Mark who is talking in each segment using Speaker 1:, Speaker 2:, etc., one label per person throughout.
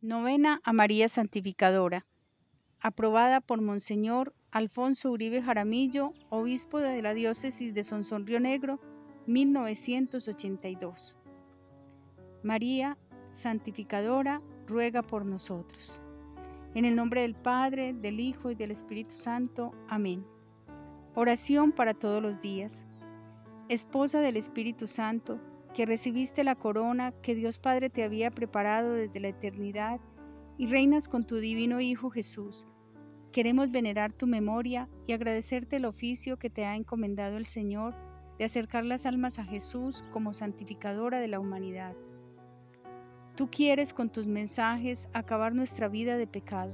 Speaker 1: Novena a María Santificadora, aprobada por Monseñor Alfonso Uribe Jaramillo, obispo de la diócesis de Sonsón Río Negro, 1982. María Santificadora, ruega por nosotros. En el nombre del Padre, del Hijo y del Espíritu Santo. Amén. Oración para todos los días. Esposa del Espíritu Santo, que recibiste la corona que Dios Padre te había preparado desde la eternidad y reinas con tu divino Hijo Jesús. Queremos venerar tu memoria y agradecerte el oficio que te ha encomendado el Señor de acercar las almas a Jesús como santificadora de la humanidad. Tú quieres con tus mensajes acabar nuestra vida de pecado.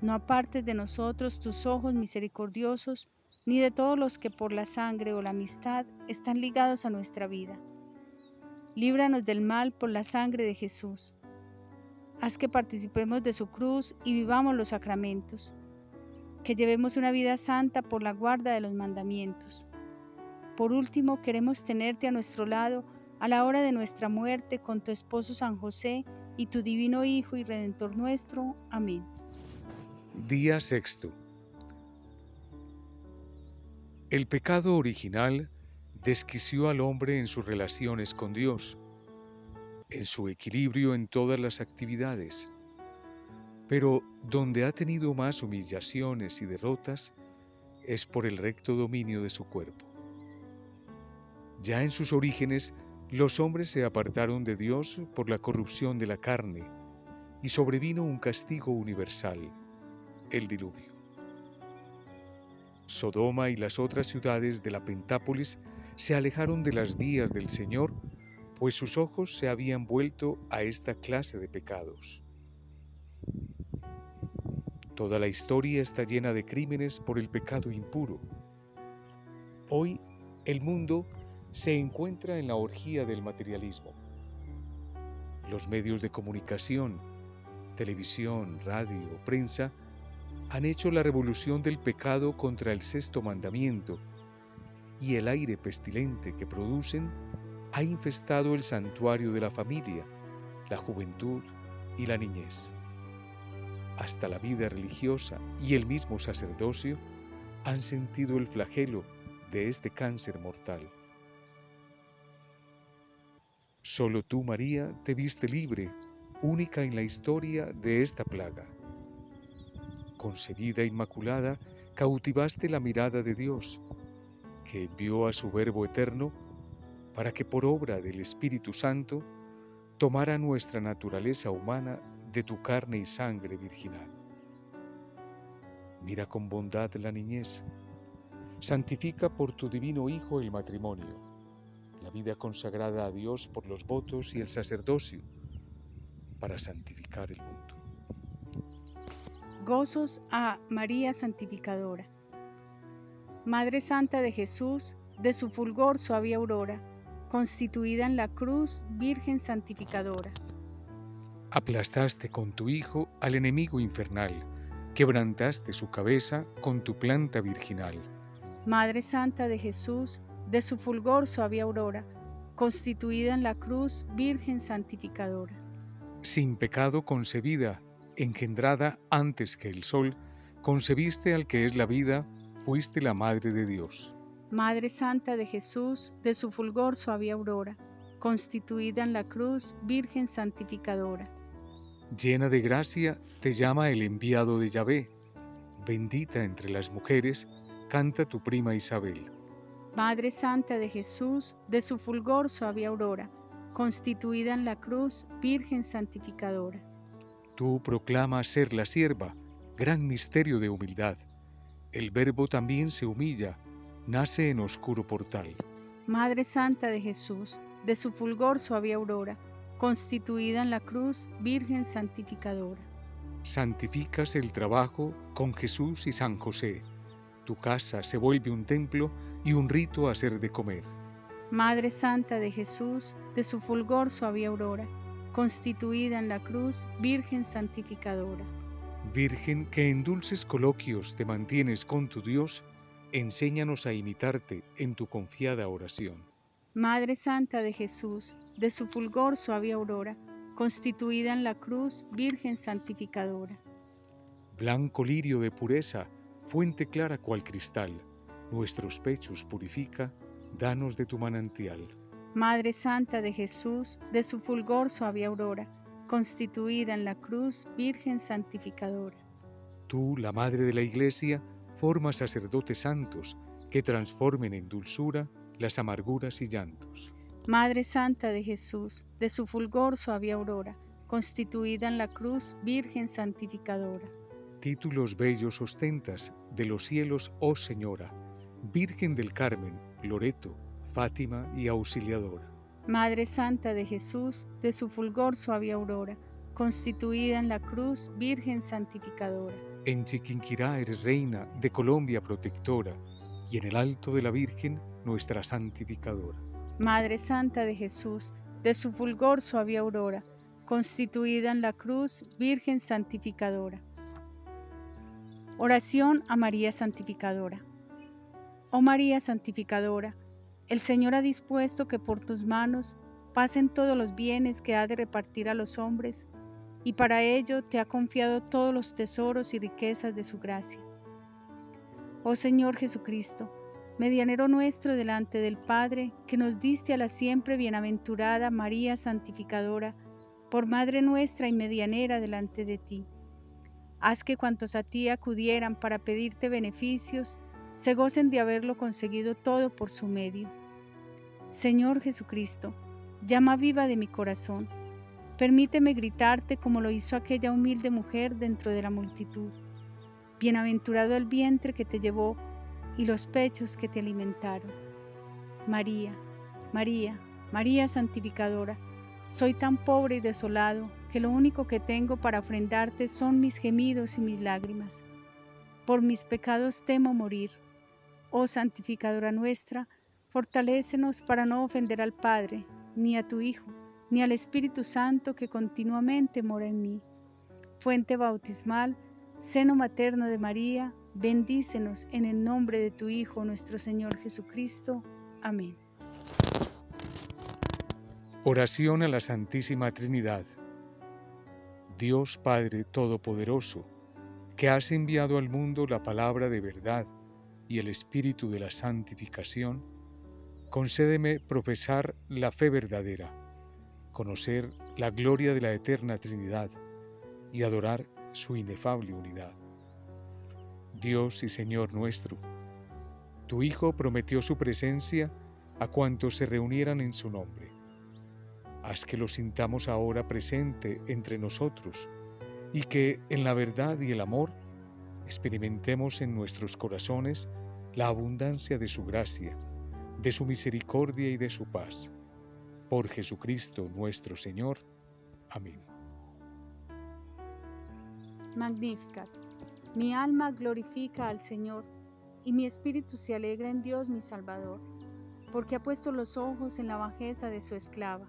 Speaker 1: No apartes de nosotros tus ojos misericordiosos, ni de todos los que por la sangre o la amistad están ligados a nuestra vida líbranos del mal por la sangre de Jesús. Haz que participemos de su cruz y vivamos los sacramentos, que llevemos una vida santa por la guarda de los mandamientos. Por último, queremos tenerte a nuestro lado a la hora de nuestra muerte con tu esposo San José y tu divino Hijo y Redentor nuestro. Amén.
Speaker 2: Día sexto. El pecado original desquició al hombre en sus relaciones con Dios, en su equilibrio en todas las actividades. Pero donde ha tenido más humillaciones y derrotas es por el recto dominio de su cuerpo. Ya en sus orígenes, los hombres se apartaron de Dios por la corrupción de la carne y sobrevino un castigo universal, el diluvio. Sodoma y las otras ciudades de la Pentápolis se alejaron de las vías del Señor, pues sus ojos se habían vuelto a esta clase de pecados. Toda la historia está llena de crímenes por el pecado impuro. Hoy el mundo se encuentra en la orgía del materialismo. Los medios de comunicación, televisión, radio, prensa, han hecho la revolución del pecado contra el sexto mandamiento y el aire pestilente que producen ha infestado el santuario de la familia, la juventud y la niñez. Hasta la vida religiosa y el mismo sacerdocio han sentido el flagelo de este cáncer mortal. Solo tú, María, te viste libre, única en la historia de esta plaga. Concebida inmaculada, cautivaste la mirada de Dios que envió a su Verbo eterno para que por obra del Espíritu Santo tomara nuestra naturaleza humana de tu carne y sangre virginal. Mira con bondad la niñez, santifica por tu divino Hijo el matrimonio, la vida consagrada a Dios por los votos y el sacerdocio, para santificar el mundo.
Speaker 1: Gozos a María Santificadora. Madre Santa de Jesús, de su fulgor suave aurora, constituida en la cruz, Virgen Santificadora.
Speaker 2: Aplastaste con tu Hijo al enemigo infernal, quebrantaste su cabeza con tu planta virginal.
Speaker 1: Madre Santa de Jesús, de su fulgor suave aurora, constituida en la cruz, Virgen Santificadora.
Speaker 2: Sin pecado concebida, engendrada antes que el sol, concebiste al que es la vida, fuiste la Madre de Dios.
Speaker 1: Madre Santa de Jesús, de su fulgor suave aurora, constituida en la cruz, Virgen Santificadora.
Speaker 2: Llena de gracia, te llama el enviado de Yahvé. Bendita entre las mujeres, canta tu prima Isabel.
Speaker 1: Madre Santa de Jesús, de su fulgor suave aurora, constituida en la cruz, Virgen Santificadora.
Speaker 2: Tú proclamas ser la sierva, gran misterio de humildad el Verbo también se humilla, nace en oscuro portal.
Speaker 1: Madre Santa de Jesús, de su fulgor suave aurora, constituida en la cruz, Virgen santificadora.
Speaker 2: Santificas el trabajo con Jesús y San José. Tu casa se vuelve un templo y un rito a hacer de comer.
Speaker 1: Madre Santa de Jesús, de su fulgor suave aurora, constituida en la cruz, Virgen santificadora.
Speaker 2: Virgen que en dulces coloquios te mantienes con tu Dios, enséñanos a imitarte en tu confiada oración.
Speaker 1: Madre Santa de Jesús, de su fulgor suave aurora, constituida en la cruz, Virgen santificadora.
Speaker 2: Blanco lirio de pureza, fuente clara cual cristal, nuestros pechos purifica, danos de tu manantial.
Speaker 1: Madre Santa de Jesús, de su fulgor suave aurora, constituida en la cruz, Virgen santificadora.
Speaker 2: Tú, la Madre de la Iglesia, formas sacerdotes santos que transformen en dulzura las amarguras y llantos.
Speaker 1: Madre Santa de Jesús, de su fulgor suave aurora, constituida en la cruz, Virgen santificadora.
Speaker 2: Títulos bellos ostentas de los cielos, oh Señora, Virgen del Carmen, Loreto, Fátima y Auxiliadora.
Speaker 1: Madre Santa de Jesús, de su fulgor suave aurora, constituida en la cruz, Virgen santificadora.
Speaker 2: En Chiquinquirá eres reina, de Colombia protectora, y en el alto de la Virgen, nuestra santificadora.
Speaker 1: Madre Santa de Jesús, de su fulgor suave aurora, constituida en la cruz, Virgen santificadora. Oración a María Santificadora. Oh María Santificadora, el Señor ha dispuesto que por tus manos pasen todos los bienes que ha de repartir a los hombres, y para ello te ha confiado todos los tesoros y riquezas de su gracia. Oh Señor Jesucristo, medianero nuestro delante del Padre, que nos diste a la siempre bienaventurada María Santificadora, por Madre nuestra y medianera delante de ti. Haz que cuantos a ti acudieran para pedirte beneficios, se gocen de haberlo conseguido todo por su medio Señor Jesucristo, llama viva de mi corazón, permíteme gritarte como lo hizo aquella humilde mujer dentro de la multitud. Bienaventurado el vientre que te llevó y los pechos que te alimentaron. María, María, María santificadora, soy tan pobre y desolado que lo único que tengo para ofrendarte son mis gemidos y mis lágrimas. Por mis pecados temo morir. Oh santificadora nuestra, Fortalécenos para no ofender al Padre, ni a tu Hijo, ni al Espíritu Santo que continuamente mora en mí. Fuente bautismal, seno materno de María, bendícenos en el nombre de tu Hijo, nuestro Señor Jesucristo. Amén.
Speaker 2: Oración a la Santísima Trinidad. Dios Padre Todopoderoso, que has enviado al mundo la palabra de verdad y el Espíritu de la santificación, concédeme profesar la fe verdadera, conocer la gloria de la eterna Trinidad y adorar su inefable unidad. Dios y Señor nuestro, tu Hijo prometió su presencia a cuantos se reunieran en su nombre. Haz que lo sintamos ahora presente entre nosotros y que en la verdad y el amor experimentemos en nuestros corazones la abundancia de su gracia de su misericordia y de su paz. Por Jesucristo nuestro Señor. Amén.
Speaker 1: Magnificat. Mi alma glorifica al Señor, y mi espíritu se alegra en Dios mi Salvador, porque ha puesto los ojos en la bajeza de su esclava.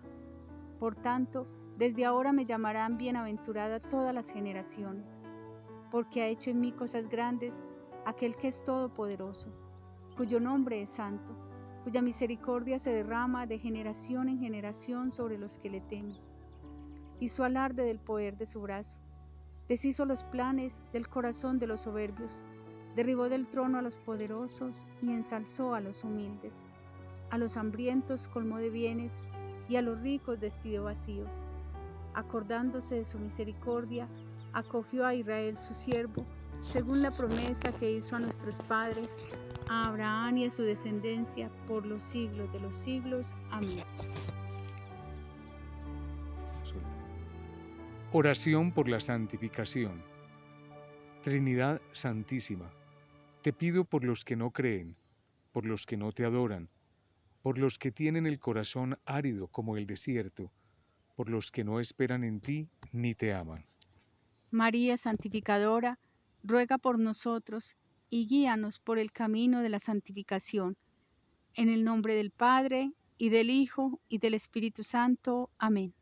Speaker 1: Por tanto, desde ahora me llamarán bienaventurada todas las generaciones, porque ha hecho en mí cosas grandes aquel que es todopoderoso, cuyo nombre es santo cuya misericordia se derrama de generación en generación sobre los que le temen. Hizo alarde del poder de su brazo, deshizo los planes del corazón de los soberbios, derribó del trono a los poderosos y ensalzó a los humildes. A los hambrientos colmó de bienes y a los ricos despidió vacíos. Acordándose de su misericordia, acogió a Israel su siervo, según la promesa que hizo a nuestros padres a Abraham y a su descendencia por los siglos de los siglos. Amén.
Speaker 2: Oración por la santificación. Trinidad Santísima, te pido por los que no creen, por los que no te adoran, por los que tienen el corazón árido como el desierto, por los que no esperan en ti ni te aman.
Speaker 1: María Santificadora, ruega por nosotros y guíanos por el camino de la santificación. En el nombre del Padre, y del Hijo, y del Espíritu Santo. Amén.